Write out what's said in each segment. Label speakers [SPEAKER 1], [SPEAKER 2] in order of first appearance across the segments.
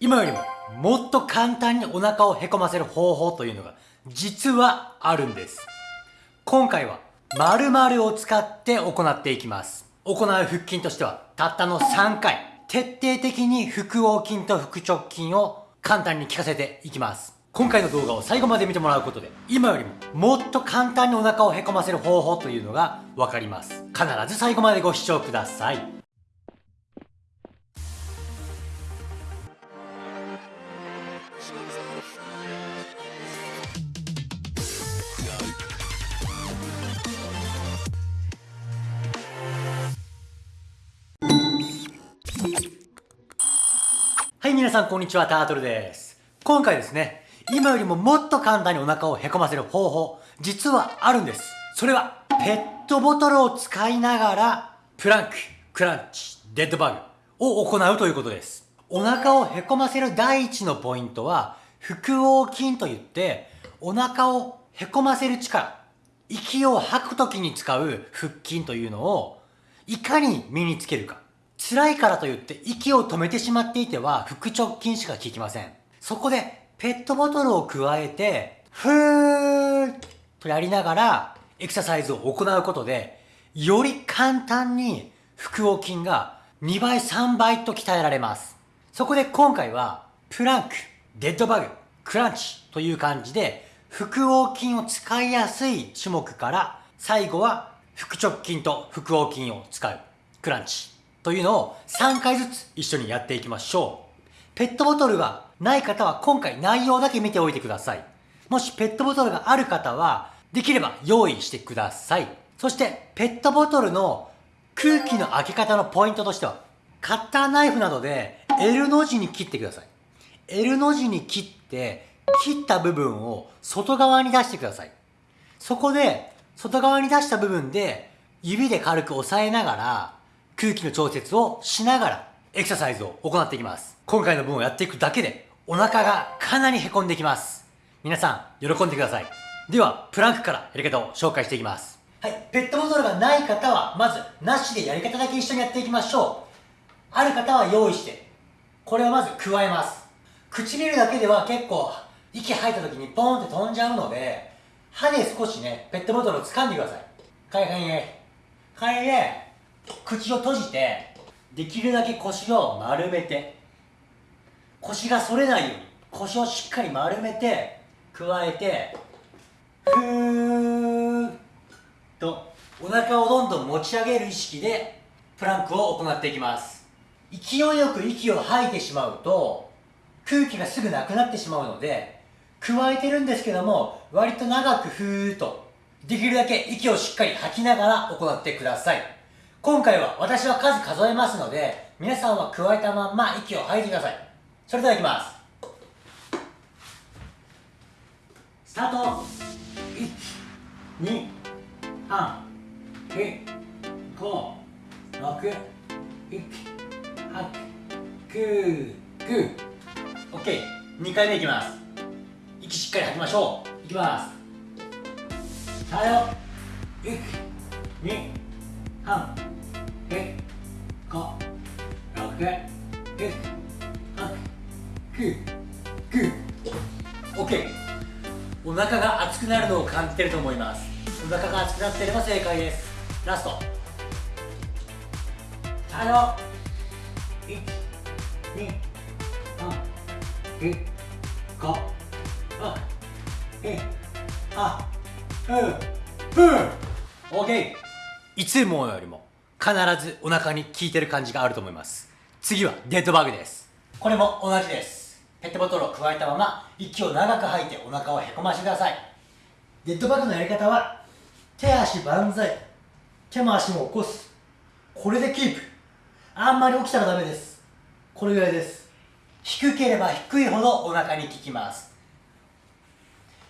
[SPEAKER 1] 今よりももっと簡単にお腹をへこませる方法というのが実はあるんです。今回は〇〇を使って行っていきます。行う腹筋としてはたったの3回。徹底的に腹横筋と腹直筋を簡単に効かせていきます。今回の動画を最後まで見てもらうことで今よりももっと簡単にお腹をへこませる方法というのが分かります。必ず最後までご視聴ください。皆さんこんにちは、タートルです。今回ですね、今よりももっと簡単にお腹をへこませる方法、実はあるんです。それは、ペットボトルを使いながら、プランク、クランチ、デッドバグを行うということです。お腹をへこませる第一のポイントは、腹横筋といって、お腹をへこませる力、息を吐く時に使う腹筋というのを、いかに身につけるか。辛いからといって息を止めてしまっていては腹直筋しか効きません。そこでペットボトルを加えて、ふーっとやりながらエクササイズを行うことで、より簡単に腹横筋が2倍3倍と鍛えられます。そこで今回はプランク、デッドバグ、クランチという感じで腹横筋を使いやすい種目から最後は腹直筋と腹横筋を使うクランチというのを3回ずつ一緒にやっていきましょう。ペットボトルがない方は今回内容だけ見ておいてください。もしペットボトルがある方は、できれば用意してください。そして、ペットボトルの空気の開け方のポイントとしては、カッターナイフなどで L の字に切ってください。L の字に切って、切った部分を外側に出してください。そこで、外側に出した部分で、指で軽く押さえながら、空気の調節をしながらエクササイズを行っていきます。今回の分をやっていくだけでお腹がかなり凹んできます。皆さん、喜んでください。では、プランクからやり方を紹介していきます。はい、ペットボトルがない方は、まず、なしでやり方だけ一緒にやっていきましょう。ある方は用意して、これをまず加えます。唇だけでは結構、息吐いた時にポーンって飛んじゃうので、歯で少しね、ペットボトルを掴んでください。はいはいはい。はいね。口を閉じてできるだけ腰を丸めて。腰が反れないように。腰をしっかり丸めて加えてふーっとお腹をどんどん持ち上げる意識でプランクを行っていきます。勢いよく息を吐いてしまうと空気がすぐなくなってしまうので加えてるんですけども割と長くふーっとできるだけ息をしっかり吐きながら行ってください。今回は私は数数えますので、皆さんは加えたまんま息を吐いてください。それではいきます。スタート !1、2、3、4、5、6、7、8、9、9。OK。2回目いきます。息しっかり吐きましょう。いきます。さよ。1、2、3、六七八九九オッケーお腹が熱くなるのを感じてると思います。お腹が熱くなっていれば正解です。ラスト。最後1 2 3 4 5 6 7 8 9 10 OK いつもよりも必ずお腹に効いてる感じがあると思います。次はデッドバグです。これも同じです。ペットボトルを加えたまま息を長く吐いてお腹をへこましてください。デッドバグのやり方は手足万歳。手も足も起こす。これでキープ。あんまり起きたらダメです。これぐらいです。低ければ低いほどお腹に効きます。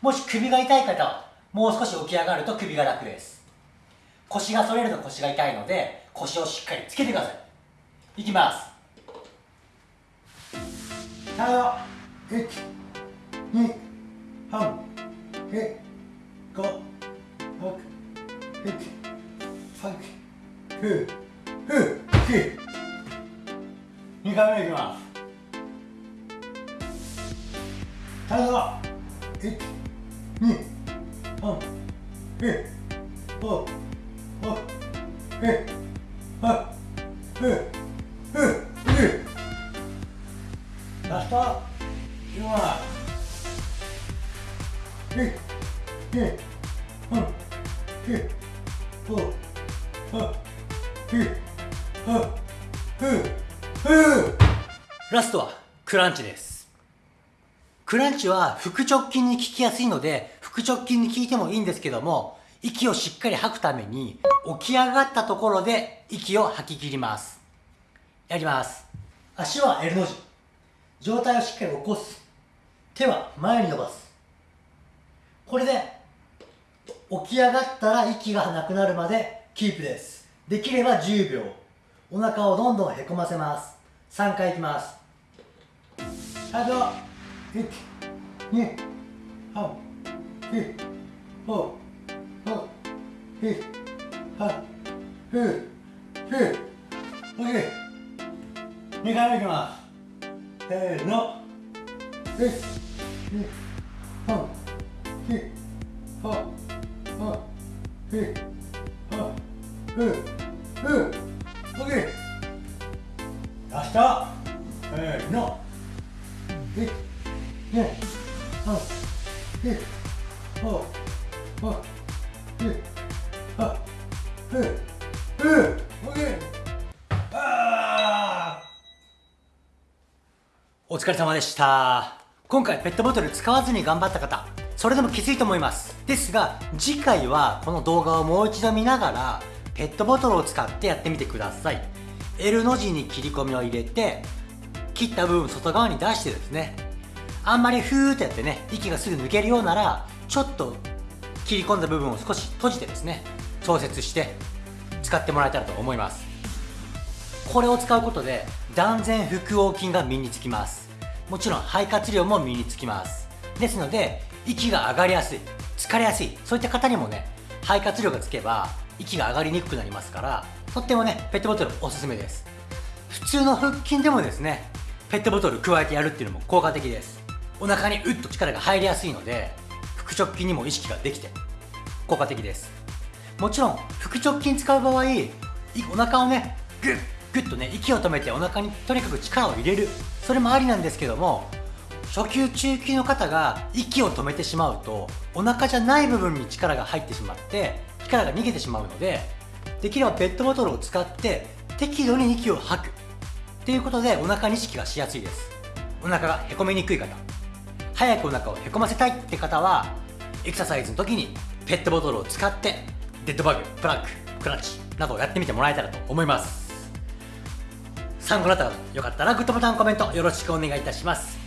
[SPEAKER 1] もし首が痛い方はもう少し起き上がると首が楽です。腰が反れると腰が痛いので腰をしっかりつけてください。いきます。1 2 3 4 5 6 7 8 9 10 2回目い。きます体が1ラスト今1 2 3 4 5 6 7 8 9ラストはクランチです。クランチは腹直筋に効きやすいので腹直筋に効いてもいいんですけども息をしっかり吐くために起き上がったところで息を吐き切ります。やります。足は L の字。上体をしっかり起こす。手は前に伸ばす。これで起き上がったら息がなくなるまでキープです。できれば10秒。お腹をどんどんへこませます。3回いきます。あと1 2 3 4 5 6 7 8 9 10 OK 2回目いきます。せーの。1 2 3 4 5 6 7 8 9 10 OK ラストせーの。1 2 3 4お疲れ様でした。今回ペットボトル使わずに頑張った方それでもきついと思います。ですが次回はこの動画をもう一度見ながらペットボトルを使ってやってみてください。L の字に切り込みを入れて切った部分外側に出してですね。あんまりフーってやってね息がすぐ抜けるようならちょっと切り込んだ部分を少し閉じてですね調節して使ってもらえたらと思います。これを使うことで断然腹横筋が身につきます。もちろん肺活量も身につきます。ですので息が上がりやすい疲れやすいそういった方にもね肺活量がつけば息が上がりにくくなりますからとってもねペットボトルおすすめです。普通の腹筋でもですねペットボトル加えてやるっていうのも効果的です。お腹にうっと力が入りやすいので腹直筋にも意識ができて効果的です。もちろん腹直筋使う場合お腹をねグッグッとね息を止めてお腹にとにかく力を入れる。それもありなんですけども初級中級の方が息を止めてしまうとお腹じゃない部分に力が入ってしまって力が逃げてしまうのでできればペットボトルを使って適度に息を吐く。っていうことでお腹に意識がしやすいです。お腹がへこみにくい方。早くお腹をへこませたい。って方はエクササイズの時にペットボトルを使ってデッドバグプランククラッチなどをやってみてもらえたらと思います。参考になったらよかったらグッドボタンコメントよろしくお願いいたします。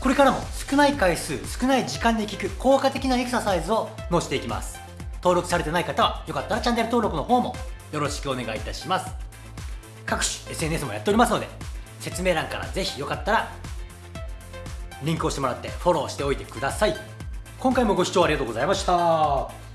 [SPEAKER 1] これからも少ない回数少ない時間で効く効果的なエクササイズを載せていきます。登録されてない方はよかったらチャンネル登録の方もよろしくお願いいたします。各種 SNS もやっておりますので説明欄からぜひよかったらリンクをしてもらってフォローしておいてください。今回もご視聴ありがとうございました。